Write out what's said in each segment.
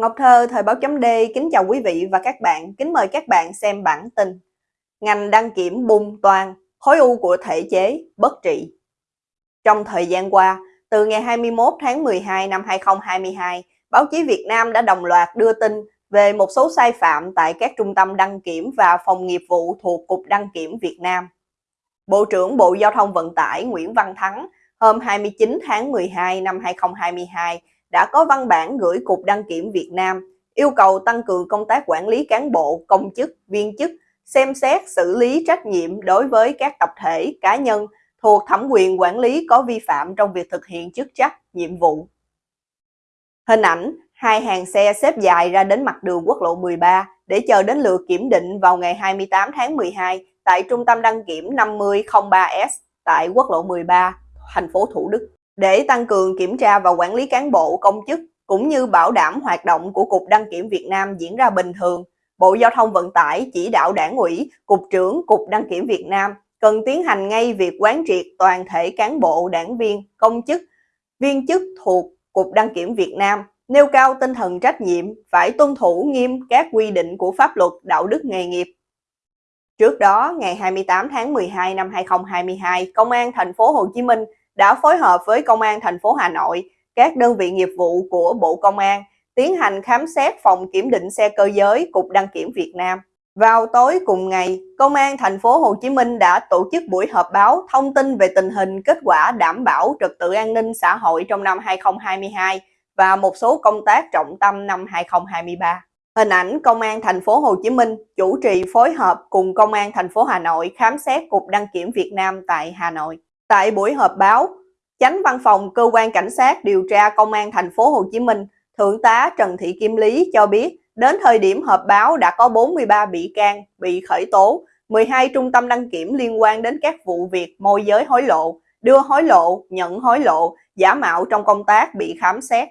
Ngọc Thơ, Thời báo chấm D, kính chào quý vị và các bạn, kính mời các bạn xem bản tin. Ngành đăng kiểm bung toàn, khối u của thể chế, bất trị. Trong thời gian qua, từ ngày 21 tháng 12 năm 2022, báo chí Việt Nam đã đồng loạt đưa tin về một số sai phạm tại các trung tâm đăng kiểm và phòng nghiệp vụ thuộc Cục Đăng kiểm Việt Nam. Bộ trưởng Bộ Giao thông Vận tải Nguyễn Văn Thắng hôm 29 tháng 12 năm 2022 đã có văn bản gửi Cục Đăng kiểm Việt Nam yêu cầu tăng cường công tác quản lý cán bộ, công chức, viên chức, xem xét xử lý trách nhiệm đối với các tập thể, cá nhân thuộc thẩm quyền quản lý có vi phạm trong việc thực hiện chức trách, nhiệm vụ. Hình ảnh, hai hàng xe xếp dài ra đến mặt đường quốc lộ 13 để chờ đến lượt kiểm định vào ngày 28 tháng 12 tại Trung tâm đăng kiểm 5003S tại quốc lộ 13, thành phố Thủ Đức để tăng cường kiểm tra và quản lý cán bộ công chức cũng như bảo đảm hoạt động của Cục Đăng kiểm Việt Nam diễn ra bình thường, Bộ Giao thông Vận tải chỉ đạo đảng ủy, Cục trưởng Cục Đăng kiểm Việt Nam cần tiến hành ngay việc quán triệt toàn thể cán bộ, đảng viên, công chức, viên chức thuộc Cục Đăng kiểm Việt Nam, nêu cao tinh thần trách nhiệm, phải tuân thủ nghiêm các quy định của pháp luật đạo đức nghề nghiệp. Trước đó, ngày 28 tháng 12 năm 2022, Công an thành phố Hồ Chí Minh đã phối hợp với Công an thành phố Hà Nội, các đơn vị nghiệp vụ của Bộ Công an tiến hành khám xét phòng kiểm định xe cơ giới Cục Đăng kiểm Việt Nam. Vào tối cùng ngày, Công an thành phố Hồ Chí Minh đã tổ chức buổi họp báo thông tin về tình hình kết quả đảm bảo trật tự an ninh xã hội trong năm 2022 và một số công tác trọng tâm năm 2023. Hình ảnh Công an thành phố Hồ Chí Minh chủ trì phối hợp cùng Công an thành phố Hà Nội khám xét Cục Đăng kiểm Việt Nam tại Hà Nội. Tại buổi họp báo, Chánh văn phòng Cơ quan Cảnh sát điều tra Công an thành phố Hồ Chí Minh, Thượng tá Trần Thị Kim Lý cho biết, đến thời điểm họp báo đã có 43 bị can bị khởi tố, 12 trung tâm đăng kiểm liên quan đến các vụ việc môi giới hối lộ, đưa hối lộ, nhận hối lộ, giả mạo trong công tác bị khám xét.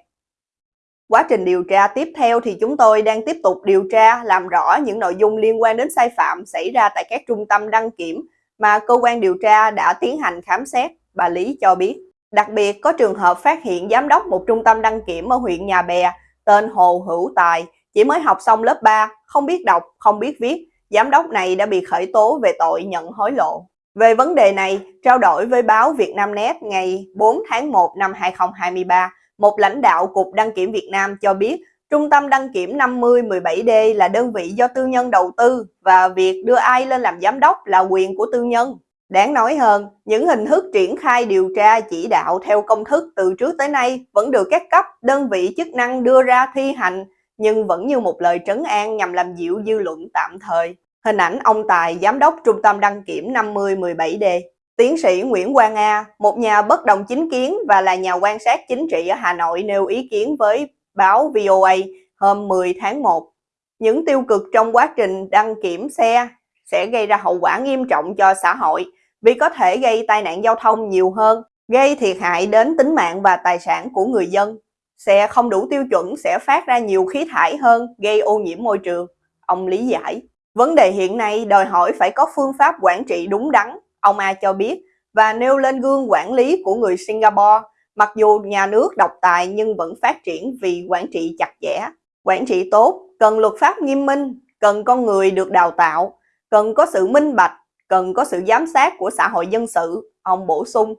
Quá trình điều tra tiếp theo thì chúng tôi đang tiếp tục điều tra làm rõ những nội dung liên quan đến sai phạm xảy ra tại các trung tâm đăng kiểm mà cơ quan điều tra đã tiến hành khám xét, bà Lý cho biết. Đặc biệt có trường hợp phát hiện giám đốc một trung tâm đăng kiểm ở huyện Nhà Bè tên Hồ Hữu Tài chỉ mới học xong lớp 3, không biết đọc, không biết viết. Giám đốc này đã bị khởi tố về tội nhận hối lộ. Về vấn đề này, trao đổi với báo Việt Nam Net ngày 4 tháng 1 năm 2023, một lãnh đạo Cục Đăng kiểm Việt Nam cho biết Trung tâm đăng kiểm 5017D là đơn vị do tư nhân đầu tư và việc đưa ai lên làm giám đốc là quyền của tư nhân. Đáng nói hơn, những hình thức triển khai điều tra chỉ đạo theo công thức từ trước tới nay vẫn được các cấp, đơn vị chức năng đưa ra thi hành, nhưng vẫn như một lời trấn an nhằm làm dịu dư luận tạm thời. Hình ảnh ông Tài, giám đốc trung tâm đăng kiểm 5017D. Tiến sĩ Nguyễn Quang A, một nhà bất đồng chính kiến và là nhà quan sát chính trị ở Hà Nội nêu ý kiến với báo VOA hôm 10 tháng 1. Những tiêu cực trong quá trình đăng kiểm xe sẽ gây ra hậu quả nghiêm trọng cho xã hội vì có thể gây tai nạn giao thông nhiều hơn, gây thiệt hại đến tính mạng và tài sản của người dân. Xe không đủ tiêu chuẩn sẽ phát ra nhiều khí thải hơn, gây ô nhiễm môi trường. Ông lý giải. Vấn đề hiện nay đòi hỏi phải có phương pháp quản trị đúng đắn, ông A cho biết, và nêu lên gương quản lý của người Singapore. Mặc dù nhà nước độc tài nhưng vẫn phát triển vì quản trị chặt chẽ. Quản trị tốt, cần luật pháp nghiêm minh, cần con người được đào tạo, cần có sự minh bạch, cần có sự giám sát của xã hội dân sự, ông bổ sung.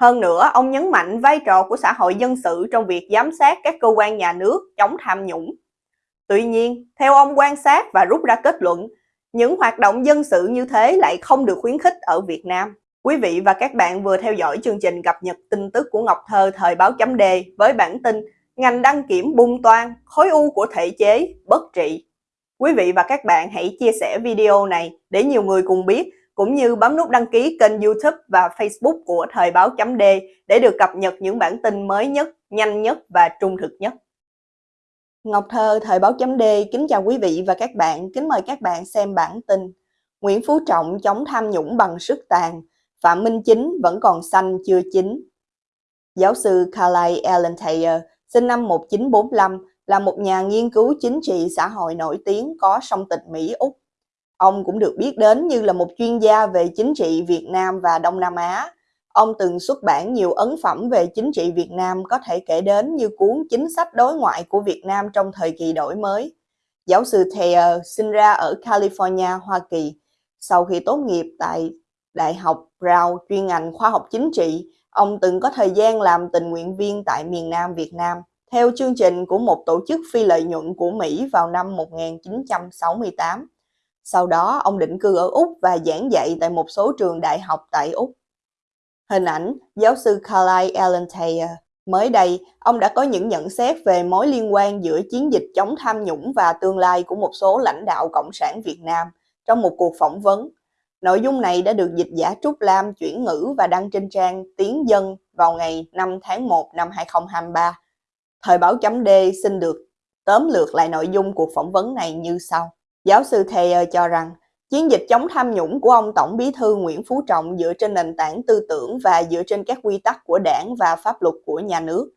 Hơn nữa, ông nhấn mạnh vai trò của xã hội dân sự trong việc giám sát các cơ quan nhà nước chống tham nhũng. Tuy nhiên, theo ông quan sát và rút ra kết luận, những hoạt động dân sự như thế lại không được khuyến khích ở Việt Nam. Quý vị và các bạn vừa theo dõi chương trình cập nhật tin tức của Ngọc Thơ thời báo chấm đề với bản tin ngành đăng kiểm bung toan, khối u của thể chế, bất trị. Quý vị và các bạn hãy chia sẻ video này để nhiều người cùng biết, cũng như bấm nút đăng ký kênh youtube và facebook của Thời báo chấm D để được cập nhật những bản tin mới nhất, nhanh nhất và trung thực nhất. Ngọc Thơ, Thời báo chấm D kính chào quý vị và các bạn, kính mời các bạn xem bản tin. Nguyễn Phú Trọng chống tham nhũng bằng sức tàn, Phạm Minh Chính vẫn còn xanh chưa chín. Giáo sư Carly Allen Thayer, sinh năm 1945, là một nhà nghiên cứu chính trị xã hội nổi tiếng có song tịch Mỹ-Úc. Ông cũng được biết đến như là một chuyên gia về chính trị Việt Nam và Đông Nam Á. ông từng xuất bản nhiều ấn phẩm về chính trị Việt Nam có thể kể đến như cuốn Chính sách đối ngoại của Việt Nam trong thời kỳ đổi mới. Giáo sư Thayer sinh ra ở California, Hoa Kỳ. Sau khi tốt nghiệp tại Đại học Brown chuyên ngành khoa học chính trị, ông từng có thời gian làm tình nguyện viên tại miền Nam Việt Nam theo chương trình của một tổ chức phi lợi nhuận của Mỹ vào năm 1968. Sau đó, ông định cư ở Úc và giảng dạy tại một số trường đại học tại Úc. Hình ảnh giáo sư Carlyle Allen Thayer Mới đây, ông đã có những nhận xét về mối liên quan giữa chiến dịch chống tham nhũng và tương lai của một số lãnh đạo Cộng sản Việt Nam trong một cuộc phỏng vấn. Nội dung này đã được dịch giả Trúc Lam chuyển ngữ và đăng trên trang Tiếng Dân vào ngày 5 tháng 1 năm 2023. Thời báo chấm D xin được tóm lược lại nội dung cuộc phỏng vấn này như sau. Giáo sư Thayer cho rằng, chiến dịch chống tham nhũng của ông Tổng bí thư Nguyễn Phú Trọng dựa trên nền tảng tư tưởng và dựa trên các quy tắc của đảng và pháp luật của nhà nước.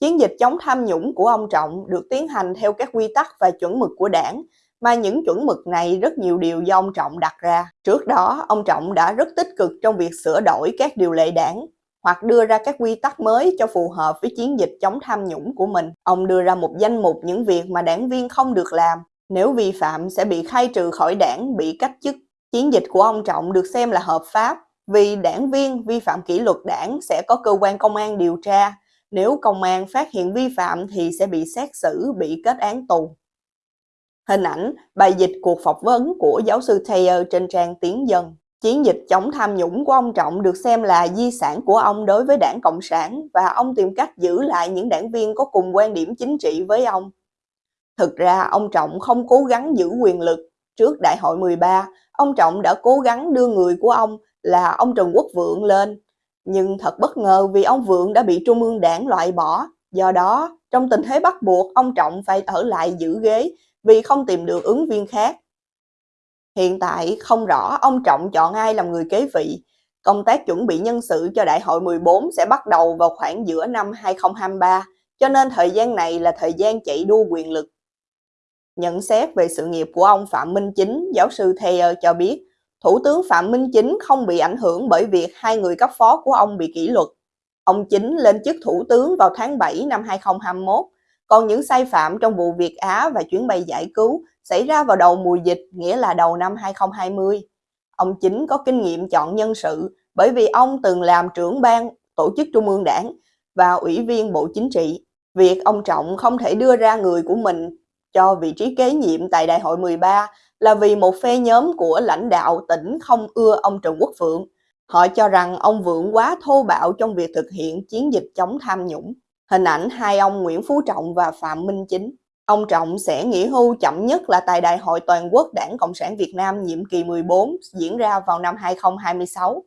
Chiến dịch chống tham nhũng của ông Trọng được tiến hành theo các quy tắc và chuẩn mực của đảng, mà những chuẩn mực này rất nhiều điều do ông Trọng đặt ra. Trước đó, ông Trọng đã rất tích cực trong việc sửa đổi các điều lệ đảng, hoặc đưa ra các quy tắc mới cho phù hợp với chiến dịch chống tham nhũng của mình. Ông đưa ra một danh mục những việc mà đảng viên không được làm, nếu vi phạm sẽ bị khai trừ khỏi đảng, bị cách chức. Chiến dịch của ông Trọng được xem là hợp pháp vì đảng viên vi phạm kỷ luật đảng sẽ có cơ quan công an điều tra. Nếu công an phát hiện vi phạm thì sẽ bị xét xử, bị kết án tù. Hình ảnh bài dịch cuộc phỏng vấn của giáo sư Taylor trên trang Tiếng Dân. Chiến dịch chống tham nhũng của ông Trọng được xem là di sản của ông đối với đảng Cộng sản và ông tìm cách giữ lại những đảng viên có cùng quan điểm chính trị với ông. Thực ra ông Trọng không cố gắng giữ quyền lực. Trước đại hội 13, ông Trọng đã cố gắng đưa người của ông là ông Trần Quốc Vượng lên. Nhưng thật bất ngờ vì ông Vượng đã bị Trung ương đảng loại bỏ. Do đó, trong tình thế bắt buộc, ông Trọng phải ở lại giữ ghế vì không tìm được ứng viên khác. Hiện tại không rõ ông Trọng chọn ai làm người kế vị. Công tác chuẩn bị nhân sự cho đại hội 14 sẽ bắt đầu vào khoảng giữa năm 2023, cho nên thời gian này là thời gian chạy đua quyền lực. Nhận xét về sự nghiệp của ông Phạm Minh Chính, giáo sư Thayer cho biết, Thủ tướng Phạm Minh Chính không bị ảnh hưởng bởi việc hai người cấp phó của ông bị kỷ luật. Ông Chính lên chức thủ tướng vào tháng 7 năm 2021, còn những sai phạm trong vụ Việt Á và chuyến bay giải cứu xảy ra vào đầu mùa dịch, nghĩa là đầu năm 2020. Ông Chính có kinh nghiệm chọn nhân sự bởi vì ông từng làm trưởng ban tổ chức trung ương đảng và ủy viên bộ chính trị. Việc ông Trọng không thể đưa ra người của mình cho vị trí kế nhiệm tại đại hội 13 là vì một phe nhóm của lãnh đạo tỉnh không ưa ông Trần Quốc Phượng. Họ cho rằng ông Vượng quá thô bạo trong việc thực hiện chiến dịch chống tham nhũng. Hình ảnh hai ông Nguyễn Phú Trọng và Phạm Minh Chính. Ông Trọng sẽ nghỉ hưu chậm nhất là tại Đại hội Toàn quốc Đảng Cộng sản Việt Nam nhiệm kỳ 14 diễn ra vào năm 2026.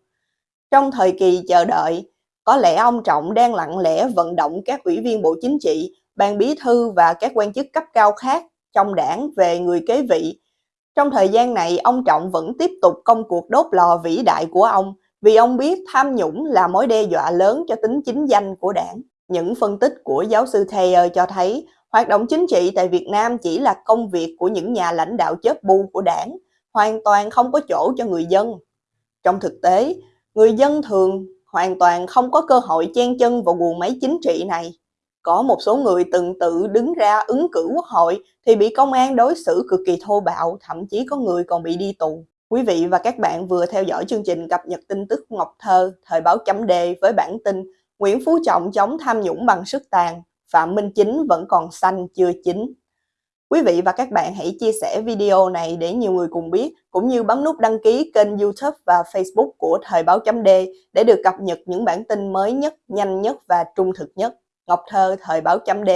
Trong thời kỳ chờ đợi, có lẽ ông Trọng đang lặng lẽ vận động các ủy viên Bộ Chính trị ban bí thư và các quan chức cấp cao khác trong đảng về người kế vị. Trong thời gian này, ông Trọng vẫn tiếp tục công cuộc đốt lò vĩ đại của ông vì ông biết tham nhũng là mối đe dọa lớn cho tính chính danh của đảng. Những phân tích của giáo sư Thayer cho thấy hoạt động chính trị tại Việt Nam chỉ là công việc của những nhà lãnh đạo chớp bu của đảng, hoàn toàn không có chỗ cho người dân. Trong thực tế, người dân thường hoàn toàn không có cơ hội chen chân vào guồng máy chính trị này. Có một số người từng tự đứng ra ứng cử quốc hội thì bị công an đối xử cực kỳ thô bạo, thậm chí có người còn bị đi tù. Quý vị và các bạn vừa theo dõi chương trình cập nhật tin tức Ngọc Thơ, thời báo chấm đề với bản tin Nguyễn Phú Trọng chống tham nhũng bằng sức tàn, Phạm Minh Chính vẫn còn xanh chưa chín. Quý vị và các bạn hãy chia sẻ video này để nhiều người cùng biết, cũng như bấm nút đăng ký kênh YouTube và Facebook của Thời báo chấm D để được cập nhật những bản tin mới nhất, nhanh nhất và trung thực nhất. Ngọc Thơ, Thời báo chấm D